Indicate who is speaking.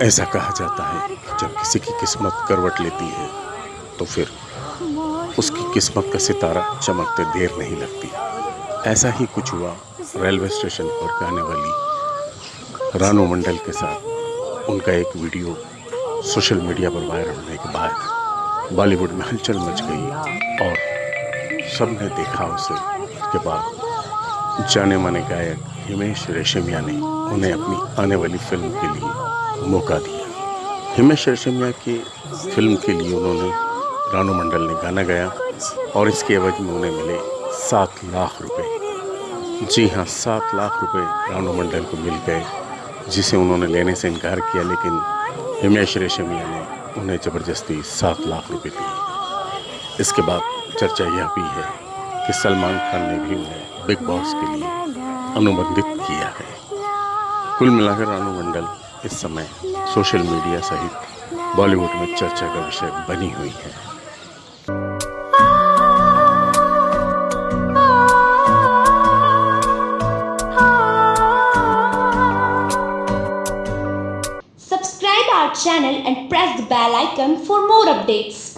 Speaker 1: ऐसा कहा जाता है, जब किसी की किस्मत करवट लेती है तो फिर उसकी किस्मत का सितारा चमकते देर नहीं लगती। ऐसा ही कुछ हुआ रेलवे स्टेशन पर गाने वाली रानू मंडल के साथ। उनका एक वीडियो सोशल मीडिया पर वायरल होने के बाद बॉलीवुड में हलचल मच गई और सबने देखा उसे। उसके बाद जाने माने गायक हिमेश रेशमिया ने उन्हें अपनी आने वाली फ़िल्म के लिए मौका दिया। हिमेश रेशमिया की फ़िल्म के लिए उन्होंने रानू मंडल ने गाना गाया और इसके एवज में उन्हें मिले सात लाख रुपए। जी हाँ सात लाख रुपए रानू मंडल को मिल गए, जिसे उन्होंने लेने से इनकार किया, लेकिन हिमेश रेशमिया ने उन्हें ज़बरदस्ती सात लाख रुपए दिए। इसके बाद चर्चा यह भी है कि सलमान खान ने भी उन्हें बिग बॉस के लिए अनुबंधित किया है। कुल मिलाकर रानू मंडल इस समय सोशल मीडिया सहित बॉलीवुड में चर्चा का विषय बनी हुई है।
Speaker 2: Subscribe our channel and press the bell icon for more updates